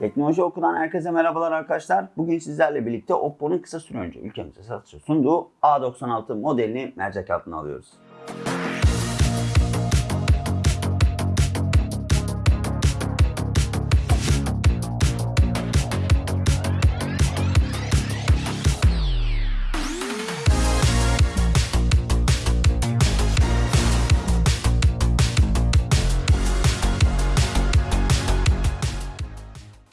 Teknoloji Oku'dan herkese merhabalar arkadaşlar. Bugün sizlerle birlikte Oppo'nun kısa süre önce ülkemize satışa sunduğu A96 modelini mercek altına alıyoruz.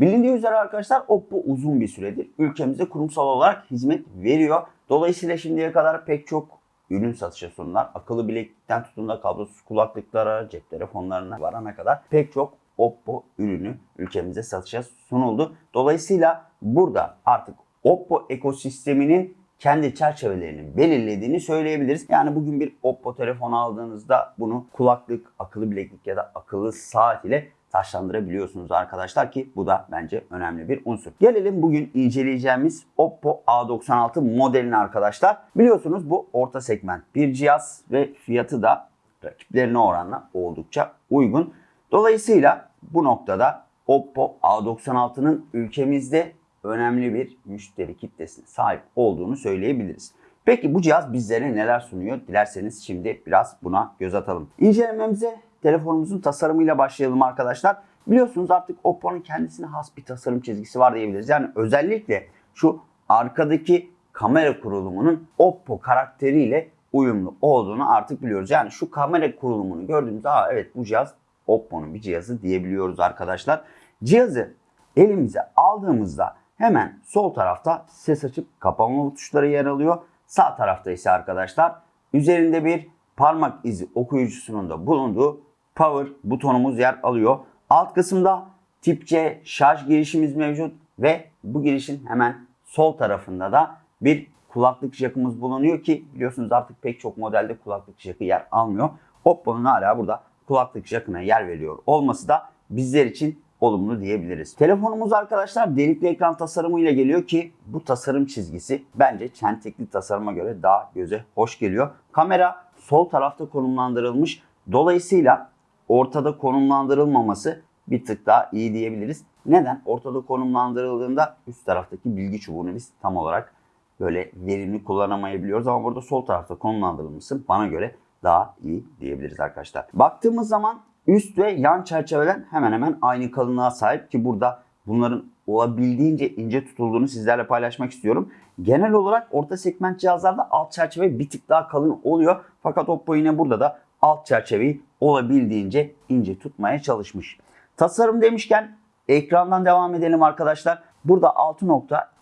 Bilindiği üzere arkadaşlar Oppo uzun bir süredir ülkemize kurumsal olarak hizmet veriyor. Dolayısıyla şimdiye kadar pek çok ürün satışa sunulan akıllı bileklikten tutun da kablosuz kulaklıklara, cep telefonlarına varana kadar pek çok Oppo ürünü ülkemize satışa sunuldu. Dolayısıyla burada artık Oppo ekosisteminin kendi çerçevelerini belirlediğini söyleyebiliriz. Yani bugün bir Oppo telefon aldığınızda bunu kulaklık, akıllı bileklik ya da akıllı saat ile taşlandırabiliyorsunuz arkadaşlar ki bu da bence önemli bir unsur. Gelelim bugün inceleyeceğimiz Oppo A96 modelini arkadaşlar. Biliyorsunuz bu orta segment bir cihaz ve fiyatı da rakiplerine oranla oldukça uygun. Dolayısıyla bu noktada Oppo A96'nın ülkemizde önemli bir müşteri kitlesine sahip olduğunu söyleyebiliriz. Peki bu cihaz bizlere neler sunuyor? Dilerseniz şimdi biraz buna göz atalım. İncelememize telefonumuzun tasarımıyla başlayalım arkadaşlar. Biliyorsunuz artık Oppo'nun kendisine has bir tasarım çizgisi var diyebiliriz. Yani özellikle şu arkadaki kamera kurulumunun Oppo karakteriyle uyumlu olduğunu artık biliyoruz. Yani şu kamera kurulumunu gördüğümüzde Aa, evet bu cihaz Oppo'nun bir cihazı diyebiliyoruz arkadaşlar. Cihazı elimize aldığımızda hemen sol tarafta ses açıp kapama tuşları yer alıyor. Sağ tarafta ise arkadaşlar üzerinde bir parmak izi okuyucusunun da bulunduğu power butonumuz yer alıyor. Alt kısımda tip C şarj girişimiz mevcut ve bu girişin hemen sol tarafında da bir kulaklık jackımız bulunuyor ki biliyorsunuz artık pek çok modelde kulaklık jackı yer almıyor. Oppo'nun hala burada kulaklık jackına yer veriyor olması da bizler için olumlu diyebiliriz. Telefonumuz arkadaşlar delikli ekran tasarımı ile geliyor ki bu tasarım çizgisi bence çentekli tasarıma göre daha göze hoş geliyor. Kamera sol tarafta konumlandırılmış. Dolayısıyla ortada konumlandırılmaması bir tık daha iyi diyebiliriz. Neden? Ortada konumlandırıldığında üst taraftaki bilgi çubuğunu biz tam olarak böyle verimli kullanamayabiliyoruz ama burada sol tarafta konumlandırılması bana göre daha iyi diyebiliriz arkadaşlar. Baktığımız zaman üst ve yan çerçeveler hemen hemen aynı kalınlığa sahip ki burada bunların olabildiğince ince tutulduğunu sizlerle paylaşmak istiyorum. Genel olarak orta segment cihazlarda alt çerçeve bir tık daha kalın oluyor. Fakat Oppo yine burada da alt çerçeveyi olabildiğince ince tutmaya çalışmış. Tasarım demişken ekrandan devam edelim arkadaşlar. Burada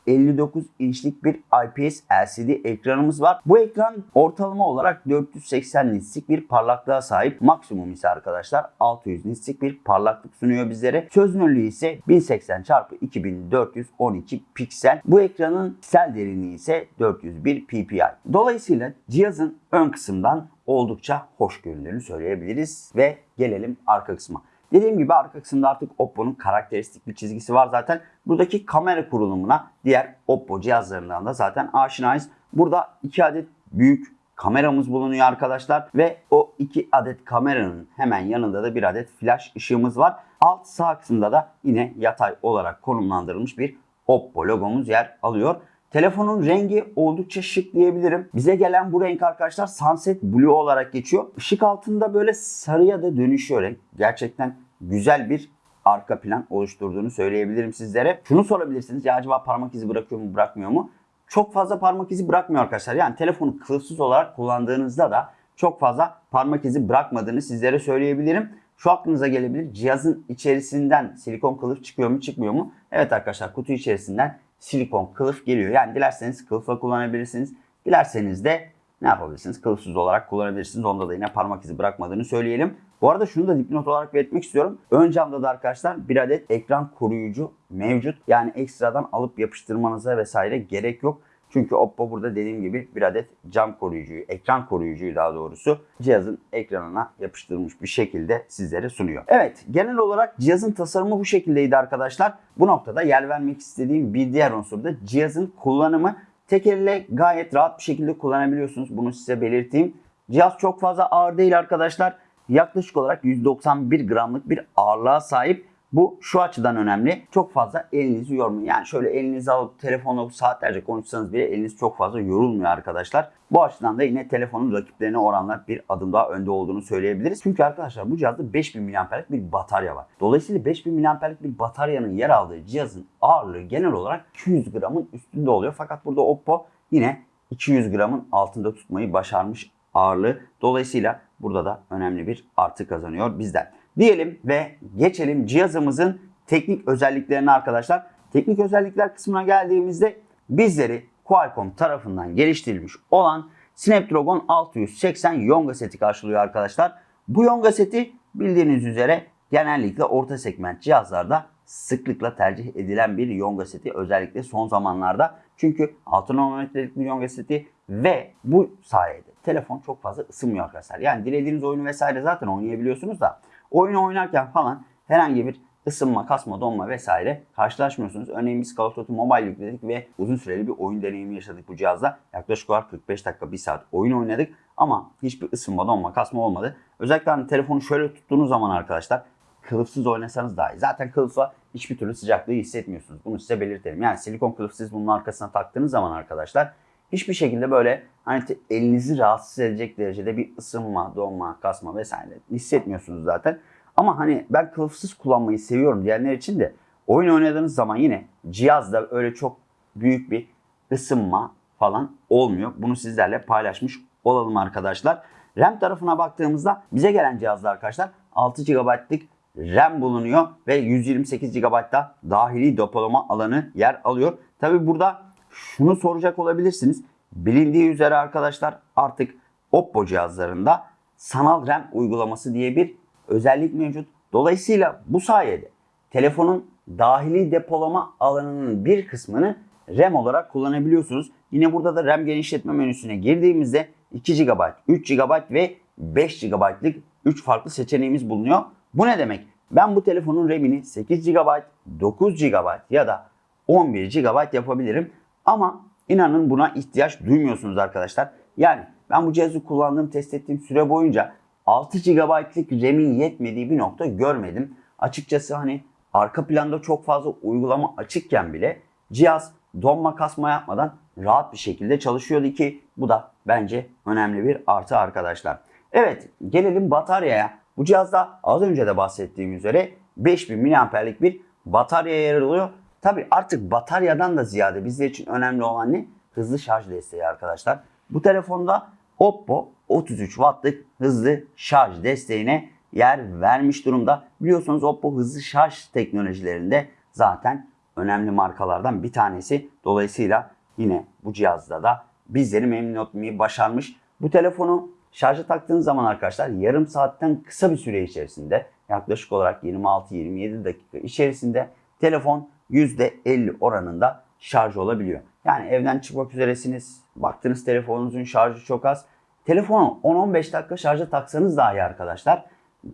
6.59 inçlik bir IPS LCD ekranımız var. Bu ekran ortalama olarak 480 nitslik bir parlaklığa sahip. Maksimum ise arkadaşlar 600 nitslik bir parlaklık sunuyor bizlere. Çözünürlüğü ise 1080 x 2412 piksel. Bu ekranın piksel derinliği ise 401 ppi. Dolayısıyla cihazın ön kısımdan oldukça hoş göründüğünü söyleyebiliriz ve gelelim arka kısma. Dediğim gibi arka kısımda artık Oppo'nun karakteristik bir çizgisi var zaten. Buradaki kamera kurulumuna diğer Oppo cihazlarından da zaten aşinayız. Burada iki adet büyük kameramız bulunuyor arkadaşlar ve o iki adet kameranın hemen yanında da bir adet flash ışığımız var. Alt sağ kısımda da yine yatay olarak konumlandırılmış bir Oppo logomuz yer alıyor. Telefonun rengi oldukça şık diyebilirim. Bize gelen bu renk arkadaşlar Sunset Blue olarak geçiyor. Işık altında böyle sarıya da dönüşüyor renk. Gerçekten güzel bir arka plan oluşturduğunu söyleyebilirim sizlere. Şunu sorabilirsiniz ya acaba parmak izi bırakıyor mu bırakmıyor mu? Çok fazla parmak izi bırakmıyor arkadaşlar. Yani telefonu kılıfsız olarak kullandığınızda da çok fazla parmak izi bırakmadığını sizlere söyleyebilirim. Şu aklınıza gelebilir. Cihazın içerisinden silikon kılıf çıkıyor mu çıkmıyor mu? Evet arkadaşlar kutu içerisinden silikon kılıf geliyor. Yani dilerseniz kılıfla kullanabilirsiniz. Dilerseniz de ne yapabilirsiniz? Kılıfsız olarak kullanabilirsiniz. Onda da yine parmak izi bırakmadığını söyleyelim. Bu arada şunu da dipnot olarak belirtmek istiyorum. Ön camda da arkadaşlar bir adet ekran koruyucu mevcut. Yani ekstradan alıp yapıştırmanıza vesaire gerek yok. Çünkü Oppo burada dediğim gibi bir adet cam koruyucuyu, ekran koruyucuyu daha doğrusu cihazın ekranına yapıştırılmış bir şekilde sizlere sunuyor. Evet genel olarak cihazın tasarımı bu şekildeydi arkadaşlar. Bu noktada yer vermek istediğim bir diğer unsur da cihazın kullanımı. Tek elle gayet rahat bir şekilde kullanabiliyorsunuz. Bunu size belirteyim. Cihaz çok fazla ağır değil arkadaşlar. Yaklaşık olarak 191 gramlık bir ağırlığa sahip. Bu şu açıdan önemli. Çok fazla elinizi yormuyor. Yani şöyle elinizi alıp telefonla saatlerce konuşsanız bile eliniz çok fazla yorulmuyor arkadaşlar. Bu açıdan da yine telefonun rakiplerine oranla bir adım daha önde olduğunu söyleyebiliriz. Çünkü arkadaşlar bu cihazda 5000 mAh'lik bir batarya var. Dolayısıyla 5000 mAh'lik bir bataryanın yer aldığı cihazın ağırlığı genel olarak 200 gramın üstünde oluyor. Fakat burada Oppo yine 200 gramın altında tutmayı başarmış ağırlığı. Dolayısıyla burada da önemli bir artı kazanıyor bizden. Diyelim ve geçelim cihazımızın teknik özelliklerine arkadaşlar. Teknik özellikler kısmına geldiğimizde bizleri Qualcomm tarafından geliştirilmiş olan Snapdragon 680 Yonga seti karşılıyor arkadaşlar. Bu Yonga seti bildiğiniz üzere genellikle orta segment cihazlarda sıklıkla tercih edilen bir Yonga seti özellikle son zamanlarda. Çünkü 6 nanometrelik bir Yonga seti ve bu sayede telefon çok fazla ısınmıyor arkadaşlar. Yani dilediğiniz oyunu vesaire zaten oynayabiliyorsunuz da oyunu oynarken falan herhangi bir ısınma, kasma, donma vesaire karşılaşmıyorsunuz. Örneğin biz Call of Duty Mobile yükledik ve uzun süreli bir oyun deneyimi yaşadık bu cihazda. Yaklaşık olarak 45 dakika, 1 saat oyun oynadık ama hiçbir ısınma, donma, kasma olmadı. Özellikle hani telefonu şöyle tuttuğunuz zaman arkadaşlar kılıfsız oynasanız dahi. Zaten kılıfla hiçbir türlü sıcaklığı hissetmiyorsunuz. Bunu size belirtelim. Yani silikon kılıfsız bunun arkasına taktığınız zaman arkadaşlar hiçbir şekilde böyle hani elinizi rahatsız edecek derecede bir ısınma, donma, kasma vesaire hissetmiyorsunuz zaten. Ama hani ben kılıfsız kullanmayı seviyorum diyenler için de oyun oynadığınız zaman yine cihazda öyle çok büyük bir ısınma falan olmuyor. Bunu sizlerle paylaşmış olalım arkadaşlar. RAM tarafına baktığımızda bize gelen cihazda arkadaşlar 6 GB'lık RAM bulunuyor ve 128 GB'da dahili depolama alanı yer alıyor. Tabi burada şunu soracak olabilirsiniz. Bilindiği üzere arkadaşlar artık Oppo cihazlarında sanal RAM uygulaması diye bir özellik mevcut. Dolayısıyla bu sayede telefonun dahili depolama alanının bir kısmını RAM olarak kullanabiliyorsunuz. Yine burada da RAM genişletme menüsüne girdiğimizde 2 GB, 3 GB ve 5 GB'lık 3 farklı seçeneğimiz bulunuyor. Bu ne demek? Ben bu telefonun RAM'ini 8 GB, 9 GB ya da 11 GB yapabilirim. Ama inanın buna ihtiyaç duymuyorsunuz arkadaşlar. Yani ben bu cihazı kullandığım, test ettiğim süre boyunca 6 GB'lık RAM'in yetmediği bir nokta görmedim. Açıkçası hani arka planda çok fazla uygulama açıkken bile cihaz donma kasma yapmadan rahat bir şekilde çalışıyordu ki bu da bence önemli bir artı arkadaşlar. Evet gelelim bataryaya. Bu cihazda az önce de bahsettiğim üzere 5000 mAh'lik bir batarya yer alıyor. Tabi artık bataryadan da ziyade bizler için önemli olan ne? Hızlı şarj desteği arkadaşlar. Bu telefonda Oppo 33 wattlık hızlı şarj desteğine yer vermiş durumda. Biliyorsunuz Oppo hızlı şarj teknolojilerinde zaten önemli markalardan bir tanesi. Dolayısıyla yine bu cihazda da bizleri memnun etmeyi başarmış. Bu telefonu şarja taktığınız zaman arkadaşlar yarım saatten kısa bir süre içerisinde yaklaşık olarak 26-27 dakika içerisinde telefon %50 oranında şarj olabiliyor. Yani evden çıkmak üzeresiniz, baktınız telefonunuzun şarjı çok az. Telefonu 10-15 dakika şarja taksanız dahi arkadaşlar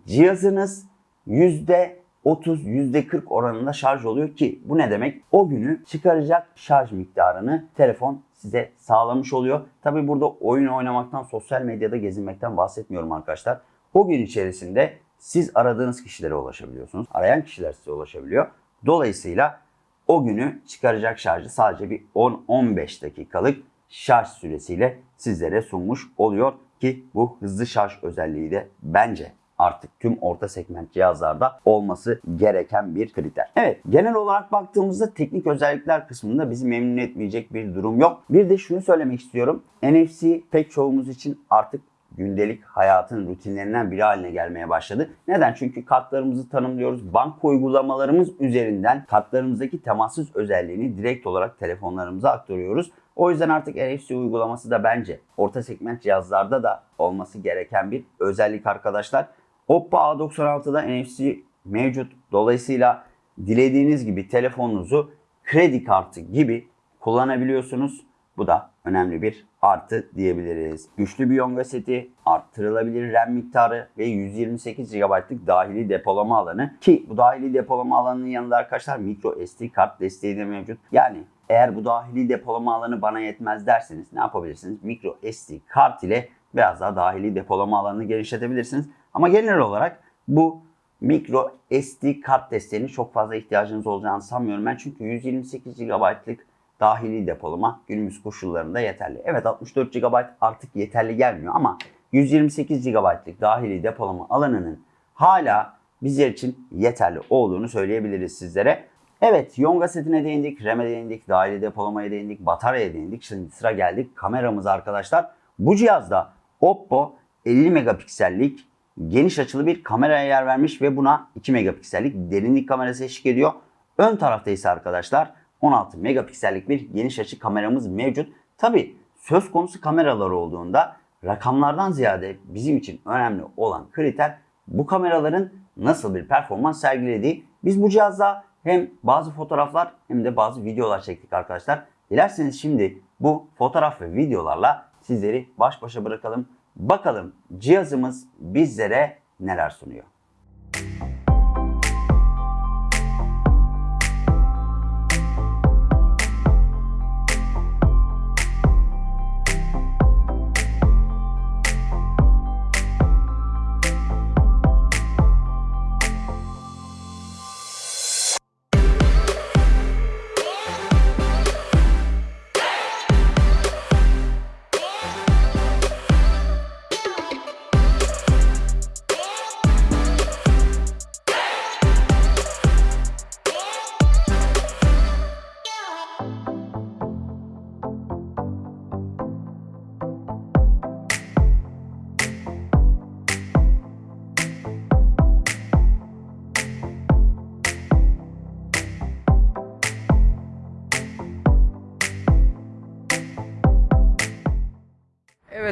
cihazınız %30, %40 oranında şarj oluyor ki bu ne demek? O günü çıkaracak şarj miktarını telefon size sağlamış oluyor. Tabi burada oyun oynamaktan, sosyal medyada gezinmekten bahsetmiyorum arkadaşlar. O gün içerisinde siz aradığınız kişilere ulaşabiliyorsunuz. Arayan kişiler size ulaşabiliyor. Dolayısıyla o günü çıkaracak şarjı sadece bir 10-15 dakikalık şarj süresiyle sizlere sunmuş oluyor ki bu hızlı şarj özelliği de bence artık tüm orta segment cihazlarda olması gereken bir kriter. Evet genel olarak baktığımızda teknik özellikler kısmında bizi memnun etmeyecek bir durum yok. Bir de şunu söylemek istiyorum. NFC pek çoğumuz için artık gündelik hayatın rutinlerinden biri haline gelmeye başladı. Neden? Çünkü kartlarımızı tanımlıyoruz. Banka uygulamalarımız üzerinden kartlarımızdaki temassız özelliğini direkt olarak telefonlarımıza aktarıyoruz. O yüzden artık NFC uygulaması da bence orta segment cihazlarda da olması gereken bir özellik arkadaşlar. Oppo A96'da NFC mevcut. Dolayısıyla dilediğiniz gibi telefonunuzu kredi kartı gibi kullanabiliyorsunuz. Bu da önemli bir artı diyebiliriz. Güçlü bir Yonga seti, arttırılabilir RAM miktarı ve 128 GB'lık dahili depolama alanı ki bu dahili depolama alanının yanında arkadaşlar micro SD kart desteği de mevcut. Yani eğer bu dahili depolama alanı bana yetmez derseniz ne yapabilirsiniz? Micro SD kart ile biraz daha dahili depolama alanını genişletebilirsiniz. Ama genel olarak bu Micro SD kart desteğini çok fazla ihtiyacınız olacağını sanmıyorum ben. Çünkü 128 GB'lık dahili depolama günümüz koşullarında yeterli. Evet 64 GB artık yeterli gelmiyor ama 128 GB'lık dahili depolama alanının hala bizler için yeterli olduğunu söyleyebiliriz sizlere. Evet Yonga setine değindik, RAM'e değindik, dahili depolamaya değindik, bataryaya değindik. Şimdi sıra geldik kameramız arkadaşlar. Bu cihazda Oppo 50 megapiksellik geniş açılı bir kameraya yer vermiş ve buna 2 megapiksellik derinlik kamerası eşlik ediyor. Ön tarafta ise arkadaşlar 16 megapiksellik bir geniş açı kameramız mevcut. Tabi söz konusu kameralar olduğunda rakamlardan ziyade bizim için önemli olan kriter bu kameraların nasıl bir performans sergilediği. Biz bu cihazda hem bazı fotoğraflar hem de bazı videolar çektik arkadaşlar. Dilerseniz şimdi bu fotoğraf ve videolarla sizleri baş başa bırakalım. Bakalım cihazımız bizlere neler sunuyor.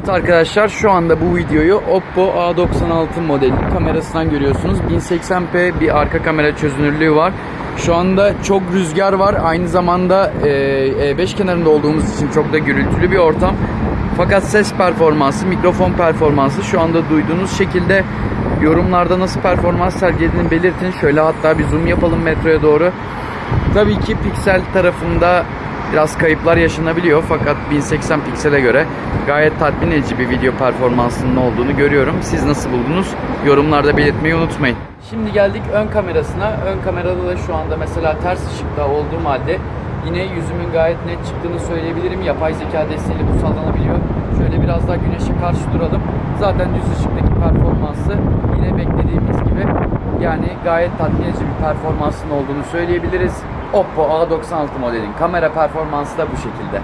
Evet arkadaşlar şu anda bu videoyu Oppo A96 modeli kamerasından görüyorsunuz. 1080p bir arka kamera çözünürlüğü var. Şu anda çok rüzgar var. Aynı zamanda e, E5 kenarında olduğumuz için çok da gürültülü bir ortam. Fakat ses performansı, mikrofon performansı şu anda duyduğunuz şekilde yorumlarda nasıl performans sergilediğini belirtin. Şöyle hatta bir zoom yapalım metroya doğru. Tabii ki piksel tarafında biraz kayıplar yaşanabiliyor fakat 1080 piksele göre gayet tatmin edici bir video performansının olduğunu görüyorum. Siz nasıl buldunuz? Yorumlarda belirtmeyi unutmayın. Şimdi geldik ön kamerasına. Ön kamerada da şu anda mesela ters ışıkta olduğum halde yine yüzümün gayet net çıktığını söyleyebilirim. Yapay zeka desteğiyle bu sağlanabiliyor. Şöyle biraz daha güneşe karşı duralım. Zaten düz ışıktaki performansı yine beklediğimiz gibi yani gayet tatmin edici bir performansın olduğunu söyleyebiliriz. Oppo A96 modelin kamera performansı da bu şekilde.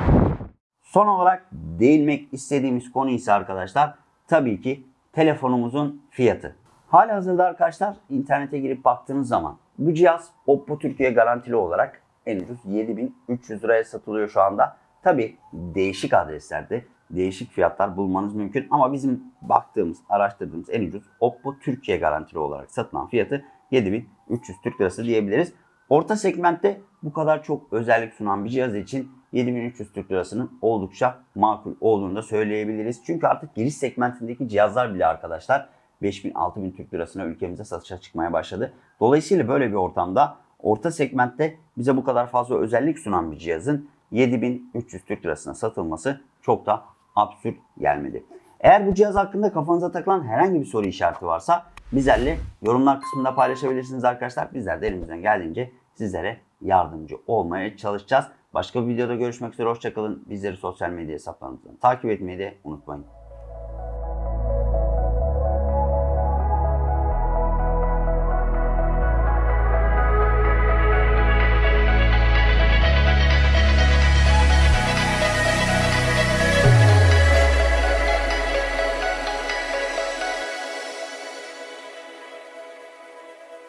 Son olarak değinmek istediğimiz konu ise arkadaşlar tabii ki telefonumuzun fiyatı. Hali hazırda arkadaşlar internete girip baktığınız zaman bu cihaz Oppo Türkiye garantili olarak en ucuz 7300 liraya satılıyor şu anda. Tabii değişik adreslerde değişik fiyatlar bulmanız mümkün ama bizim baktığımız, araştırdığımız en ucuz Oppo Türkiye garantili olarak satılan fiyatı 7300 Türk Lirası diyebiliriz. Orta segmentte bu kadar çok özellik sunan bir cihaz için 7300 Türk Lirası'nın oldukça makul olduğunu da söyleyebiliriz. Çünkü artık giriş segmentindeki cihazlar bile arkadaşlar 5000-6000 Türk Lirası'na ülkemize satışa çıkmaya başladı. Dolayısıyla böyle bir ortamda orta segmentte bize bu kadar fazla özellik sunan bir cihazın 7300 Türk Lirası'na satılması çok da absürt gelmedi. Eğer bu cihaz hakkında kafanıza takılan herhangi bir soru işareti varsa bizlerle yorumlar kısmında paylaşabilirsiniz arkadaşlar. Bizler de elimizden geldiğince sizlere yardımcı olmaya çalışacağız. Başka bir videoda görüşmek üzere. Hoşçakalın. Bizleri sosyal medya hesaplarımızdan takip etmeyi de unutmayın.